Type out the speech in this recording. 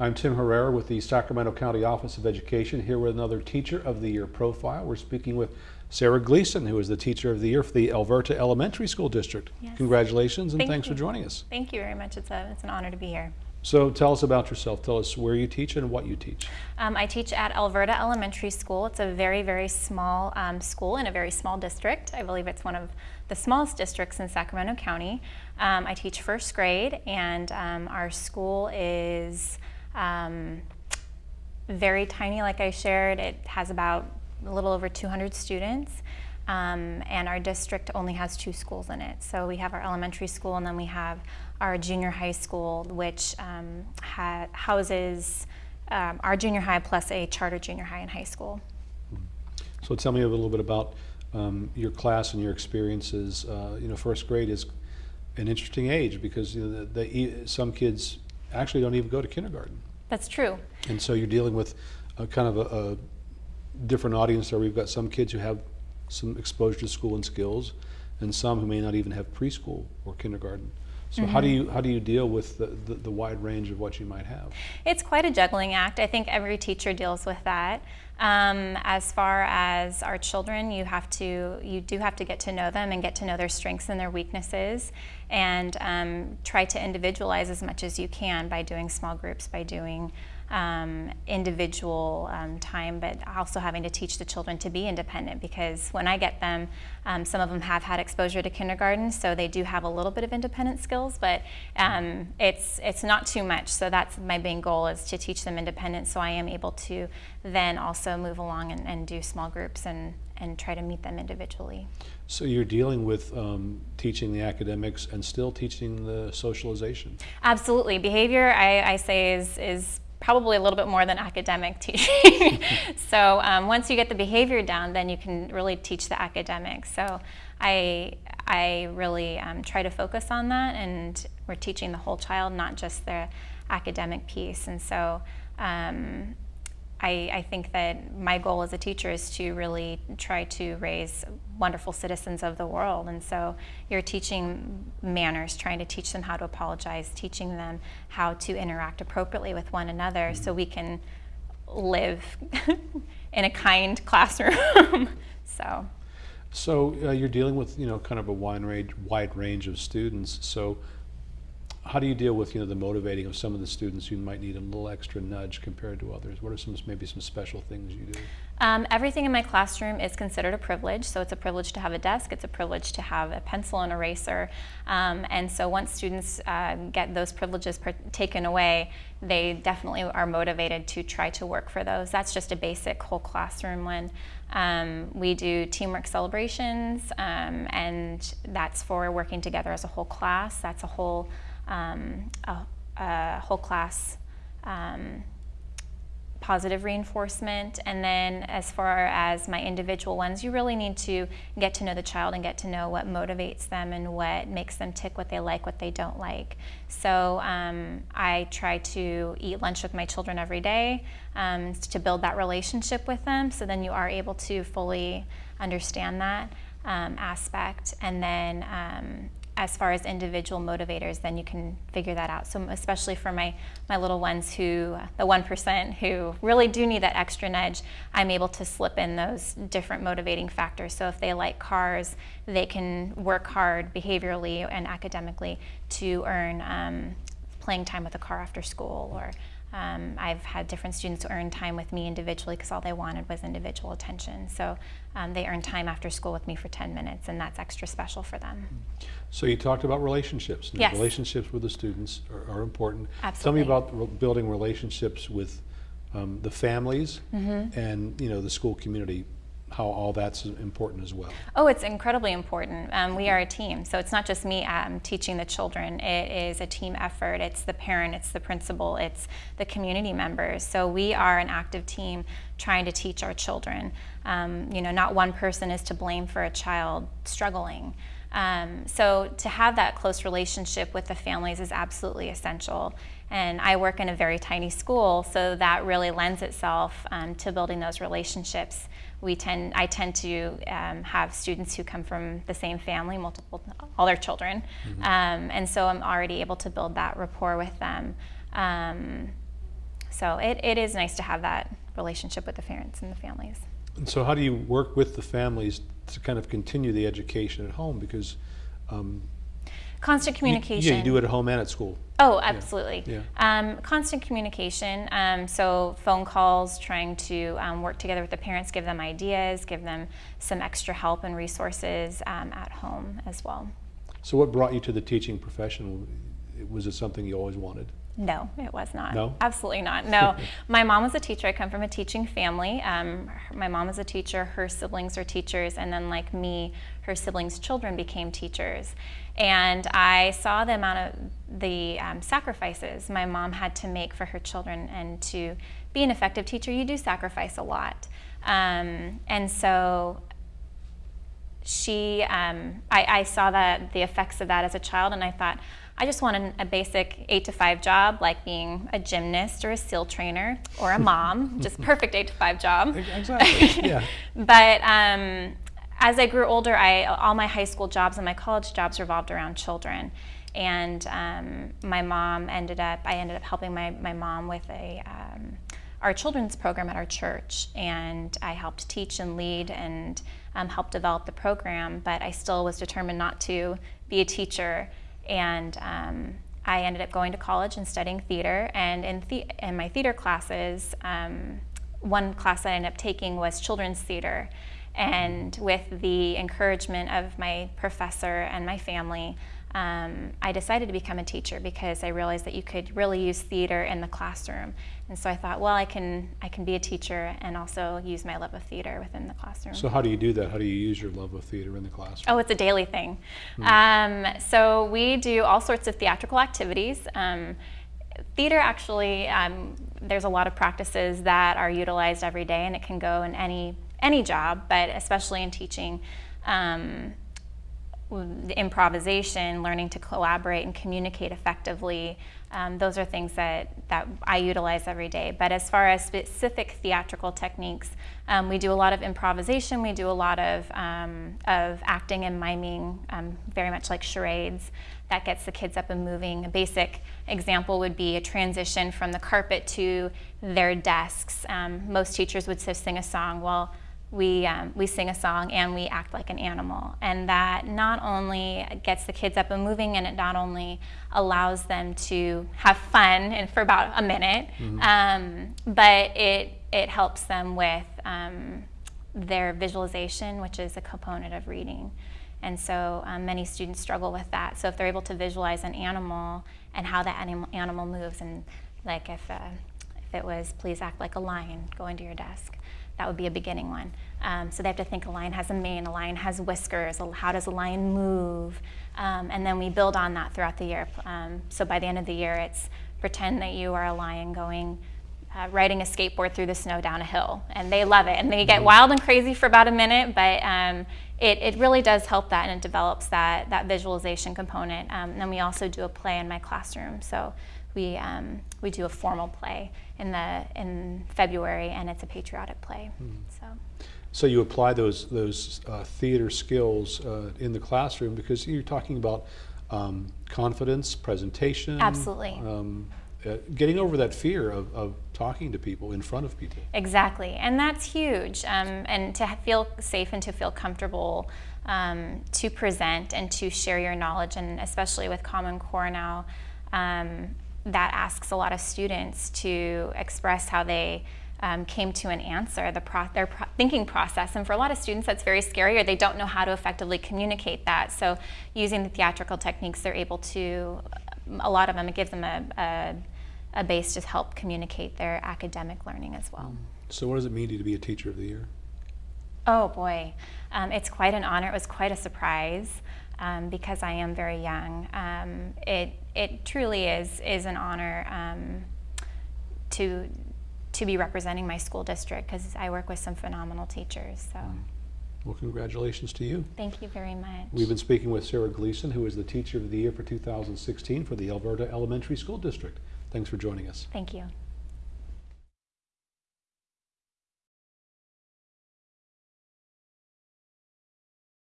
I'm Tim Herrera with the Sacramento County Office of Education, here with another Teacher of the Year profile. We're speaking with Sarah Gleason, who is the Teacher of the Year for the Elverta Elementary School District. Yes. Congratulations and Thank thanks you. for joining us. Thank you very much. It's, a, it's an honor to be here. So tell us about yourself. Tell us where you teach and what you teach. Um, I teach at Elverta Elementary School. It's a very, very small um, school in a very small district. I believe it's one of the smallest districts in Sacramento County. Um, I teach first grade, and um, our school is um, very tiny, like I shared. It has about a little over 200 students. Um, and our district only has two schools in it. So we have our elementary school and then we have our junior high school, which um, houses um, our junior high plus a charter junior high and high school. So tell me a little bit about um, your class and your experiences. Uh, you know, first grade is an interesting age because you know, the, the, some kids actually don't even go to kindergarten. That's true. And so you're dealing with a kind of a, a different audience there. We've got some kids who have some exposure to school and skills, and some who may not even have preschool or kindergarten. So how do you how do you deal with the, the, the wide range of what you might have? It's quite a juggling act. I think every teacher deals with that. Um, as far as our children, you have to you do have to get to know them and get to know their strengths and their weaknesses, and um, try to individualize as much as you can by doing small groups, by doing um, individual um, time, but also having to teach the children to be independent because when I get them, um, some of them have had exposure to kindergarten, so they do have a little bit of independent skills, but um, it's, it's not too much. So that's my main goal is to teach them independence so I am able to then also move along and, and do small groups and, and try to meet them individually. So you're dealing with um, teaching the academics and still teaching the socialization. Absolutely. Behavior, I, I say, is, is probably a little bit more than academic teaching. so um, once you get the behavior down, then you can really teach the academics. So I, I really um, try to focus on that, and we're teaching the whole child, not just the academic piece. And so um, I, I, think that my goal as a teacher is to really try to raise wonderful citizens of the world. And so you're teaching manners, trying to teach them how to apologize, teaching them how to interact appropriately with one another so we can live in a kind classroom. so. So uh, you're dealing with you know kind of a wide range, wide range of students. So how do you deal with you know the motivating of some of the students who might need a little extra nudge compared to others? What are some maybe some special things you do? Um, everything in my classroom is considered a privilege. So it's a privilege to have a desk. It's a privilege to have a pencil and eraser. Um, and so once students uh, get those privileges taken away, they definitely are motivated to try to work for those. That's just a basic whole classroom one. Um, we do teamwork celebrations, um, and that's for working together as a whole class. That's a whole um, a, a, whole class um, positive reinforcement. And then as far as my individual ones, you really need to get to know the child and get to know what motivates them and what makes them tick, what they like, what they don't like. So um, I try to eat lunch with my children every day um, to build that relationship with them so then you are able to fully understand that um, aspect. And then um, as far as individual motivators, then you can figure that out. So especially for my, my little ones who, the 1% who really do need that extra nudge, I'm able to slip in those different motivating factors. So if they like cars, they can work hard behaviorally and academically to earn um, playing time with a car after school or um, I've had different students earn time with me individually because all they wanted was individual attention. So um, they earn time after school with me for 10 minutes, and that's extra special for them. So you talked about relationships. Yes. Relationships with the students are, are important. Absolutely. Tell me about building relationships with um, the families mm -hmm. and you know the school community how all that's important as well. Oh, it's incredibly important. Um, we are a team, so it's not just me um, teaching the children. It is a team effort. It's the parent, it's the principal, it's the community members. So we are an active team trying to teach our children. Um, you know, not one person is to blame for a child struggling. Um, so to have that close relationship with the families is absolutely essential. And I work in a very tiny school, so that really lends itself um, to building those relationships. We tend, I tend to um, have students who come from the same family, multiple, all their children, mm -hmm. and so I'm already able to build that rapport with them. Um, so it, it is nice to have that relationship with the parents and the families. And so, how do you work with the families to kind of continue the education at home? Because Constant you- communication. yeah, you do it at home and at school. Oh, absolutely. yeah. Um, constant communication. Um, so phone calls, trying to um, work together with the parents, give them ideas, give them some extra help and resources um, at home as well. So, what brought you to the teaching profession? Was it something you always wanted? No, it was not. No? Absolutely not. No. my mom was a teacher. I come from a teaching family. Um, my mom was a teacher. Her siblings are teachers. And then, like me, her siblings' children became teachers. And I saw the amount of the um, sacrifices my mom had to make for her children. And to be an effective teacher, you do sacrifice a lot. Um, and so she um, I, I saw that the effects of that as a child and i thought i just want an, a basic eight to five job like being a gymnast or a seal trainer or a mom just perfect eight to five job Exactly. yeah. but um, as i grew older i all my high school jobs and my college jobs revolved around children and um, my mom ended up i ended up helping my, my mom with a um, our children's program at our church and i helped teach and lead and um, help develop the program but i still was determined not to be a teacher and um, i ended up going to college and studying theater and in, the- in my theater classes um, one class that i ended up taking was children's theater. And with the encouragement of my professor and my family um, I decided to become a teacher because I realized that you could really use theater in the classroom. And so I thought, well, I can, I can be a teacher and also use my love of theater within the classroom. So, how do you do that? How do you use your love of theater in the classroom? Oh, it's a daily thing. Um, so we do all sorts of theatrical activities. Um, theater actually, um, there's a lot of practices that are utilized every day, and it can go in any any job, but especially in teaching. Improvisation, learning to collaborate and communicate effectively. Um, those are things that, that I utilize every day. But as far as specific theatrical techniques, um, we do a lot of improvisation, we do a lot of, um, of acting and miming, um, very much like charades. That gets the kids up and moving. A basic example would be a transition from the carpet to their desks. Um, most teachers would sing a song. Well, we, um, we sing a song and we act like an animal. And that not only gets the kids up and moving, and it not only allows them to have fun and for about a minute, um, but it, it helps them with um, their visualization, which is a component of reading. And so um, many students struggle with that. So if they're able to visualize an animal and how that animal, animal moves, and like if, uh, if it was, please act like a lion, go into your desk that would be a beginning one. Um, so they have to think a lion has a mane, a lion has whiskers, how does a lion move? Um, and then we build on that throughout the year. Um, so by the end of the year, it's pretend that you are a lion going, uh, riding a skateboard through the snow down a hill. And they love it. And they get wild and crazy for about a minute, but um, it, it really does help that and it develops that, that visualization component. Um, and then we also do a play in my classroom. So we, um, we do a formal play in, the, in February, and it's a patriotic play. So So you apply those those uh, theater skills uh, in the classroom because you're talking about um, confidence, presentation, Absolutely. um, uh, getting over that fear of, of talking to people in front of people. exactly, and that's huge. Um, and to feel safe and to feel comfortable um, to present and to share your knowledge, and especially with Common Core now, um, that asks a lot of students to express how they um, came to an answer, the pro- their pro- thinking process. And for a lot of students, that's very scary, or they don't know how to effectively communicate that. So, using the theatrical techniques, they're able to, a lot of them, it gives them a, a, a base to help communicate their academic learning as well. So what does it mean to be a teacher of the year? Oh boy, um, it's quite an honor. It was quite a surprise um, because I am very young. Um, it it truly is is an honor um, to to be representing my school district because I work with some phenomenal teachers. So Well, congratulations to you. thank you very much. We've been speaking with Sarah Gleason, who is the Teacher of the Year for 2016 for the Elverta Elementary School District. Thanks for joining us. Thank you.